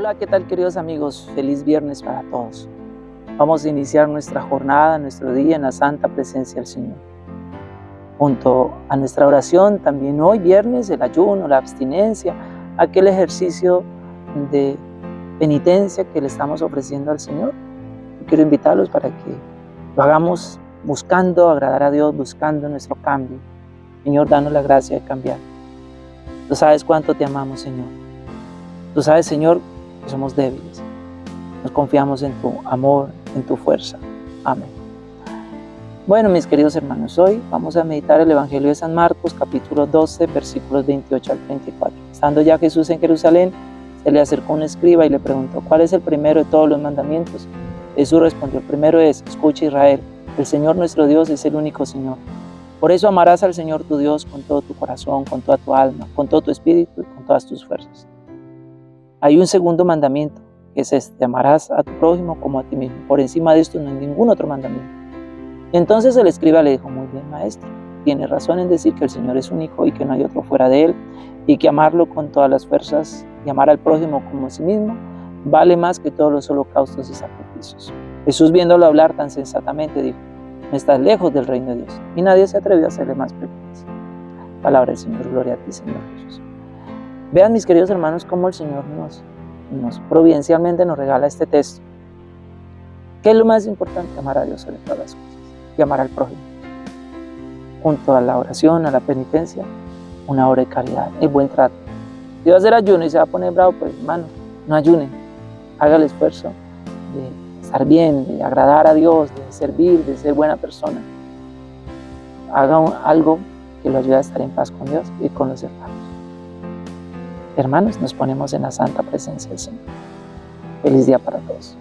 Hola, ¿qué tal queridos amigos? Feliz viernes para todos. Vamos a iniciar nuestra jornada, nuestro día en la santa presencia del Señor. Junto a nuestra oración, también hoy viernes, el ayuno, la abstinencia, aquel ejercicio de penitencia que le estamos ofreciendo al Señor. Quiero invitarlos para que lo hagamos buscando agradar a Dios, buscando nuestro cambio. Señor, danos la gracia de cambiar. Tú sabes cuánto te amamos, Señor. Tú sabes, Señor, somos débiles. Nos confiamos en tu amor, en tu fuerza. Amén. Bueno, mis queridos hermanos, hoy vamos a meditar el Evangelio de San Marcos, capítulo 12, versículos 28 al 34. Estando ya Jesús en Jerusalén, se le acercó un escriba y le preguntó, ¿cuál es el primero de todos los mandamientos? Jesús respondió, el primero es, escucha Israel, el Señor nuestro Dios es el único Señor. Por eso amarás al Señor tu Dios con todo tu corazón, con toda tu alma, con todo tu espíritu y con todas tus fuerzas. Hay un segundo mandamiento, que es este, amarás a tu prójimo como a ti mismo. Por encima de esto no hay ningún otro mandamiento. entonces el escriba le dijo, muy bien maestro, tiene razón en decir que el Señor es único y que no hay otro fuera de Él, y que amarlo con todas las fuerzas y amar al prójimo como a sí mismo vale más que todos los holocaustos y sacrificios. Jesús viéndolo hablar tan sensatamente dijo, no estás lejos del reino de Dios. Y nadie se atrevió a hacerle más preguntas. Palabra del Señor, gloria a ti Señor Jesús. Vean mis queridos hermanos cómo el Señor nos, nos providencialmente nos regala este texto. ¿Qué es lo más importante? Amar a Dios sobre todas las cosas y amar al prójimo. Junto a la oración, a la penitencia, una obra de caridad, el buen trato. Si va a hacer ayuno y se va a poner bravo, pues hermano, no ayune. Haga el esfuerzo de estar bien, de agradar a Dios, de servir, de ser buena persona. Haga algo que lo ayude a estar en paz con Dios y con los hermanos. Hermanos, nos ponemos en la santa presencia del Señor. Feliz día para todos.